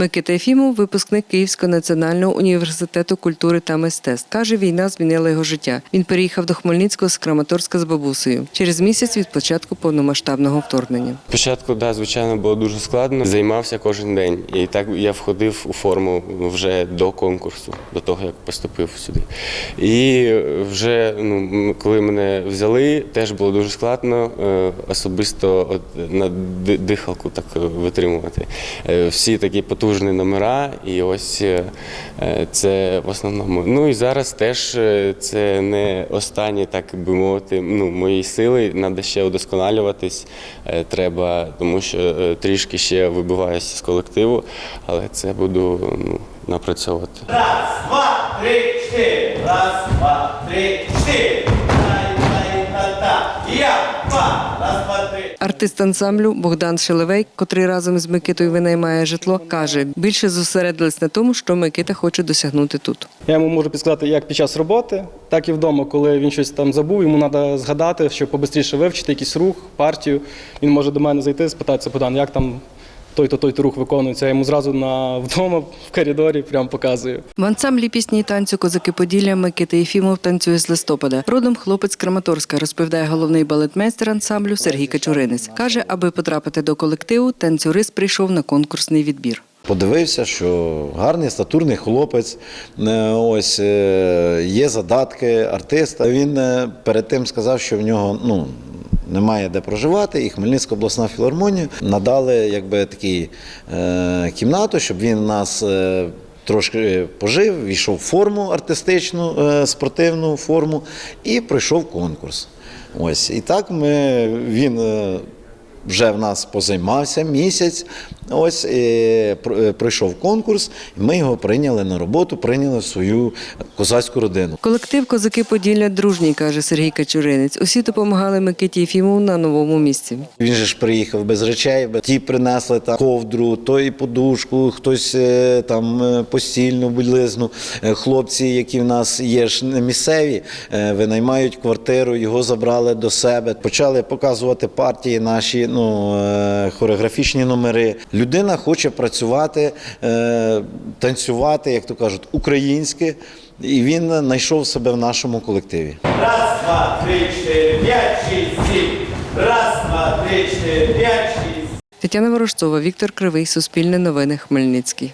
Микита Єфімов – випускник Київського національного університету культури та мистецтв. Каже, війна змінила його життя. Він переїхав до Хмельницького з Краматорська з бабусею через місяць від початку повномасштабного вторгнення. Спочатку, да, звичайно, було дуже складно. Займався кожен день. І так я входив у форму вже до конкурсу, до того, як поступив сюди. І вже ну, коли мене взяли, теж було дуже складно е, особисто от, на дихалку так е, витримувати. Е, Всі такі потужні номера, і ось е, це в основному. Ну і зараз теж е, це не останні, так би мовити, ну, мої сили. Треба ще удосконалюватись. е, Треба, тому що трішки ще вибиваюся з колективу, але це буду ну, напрацьовувати. Два, три, чотири. Раз, два, три, чотири. Артист ансамблю Богдан Шелевей, котрий разом з Микитою винаймає житло, каже, більше зосередились на тому, що Микита хоче досягнути тут. Я йому можу підсказати як під час роботи, так і вдома, коли він щось там забув, йому треба згадати, щоб побистріше вивчити якийсь рух, партію. Він може до мене зайти, спитатися, Богдан, як там той-то той-то рух виконується. Я йому зразу на вдома в коридорі прям показую. В ансамблі пісні і танцю Козаки Поділля Микита Єфімов танцює з листопада. Родом хлопець Краматорська, розповідає головний балетмейстер ансамблю Сергій Качуринець. Каже, аби потрапити до колективу, танцюрист прийшов на конкурсний відбір. Подивився, що гарний статурний хлопець, е, ось е, є задатки артиста. Він е, перед тим сказав, що в нього ну. Немає де проживати, і Хмельницька обласна філармонія надали якби такі е, кімнату, щоб він нас е, трошки пожив, війшов в форму артистичну, е, спортивну форму і пройшов конкурс. Ось і так ми він. Е, вже в нас позаймався місяць. Ось і пр- е, пройшов конкурс, і ми його прийняли на роботу, прийняли в свою козацьку родину. Колектив Козаки Поділля дружній, каже Сергій Качуринець. Усі допомагали Микиті Єфімову на новому місці. Він же ж приїхав без речей, ті принесли там ковдру, той подушку, хтось е, там е, постільну білизну. Е, Хлопці, які в нас є ж місцеві, е, винаймають квартиру, його забрали до себе, почали показувати партії наші, ну е, хореографічні номери. Людина хоче працювати, е, танцювати, як то кажуть, українське, і він знайшов себе в нашому колективі. Раз, два, три, чотири, п'ять, шість, сім. Раз, два, три, чотири, п'ять, шість. Тетяна Ворожцова, Віктор Кривий, Суспільне новини, Хмельницький.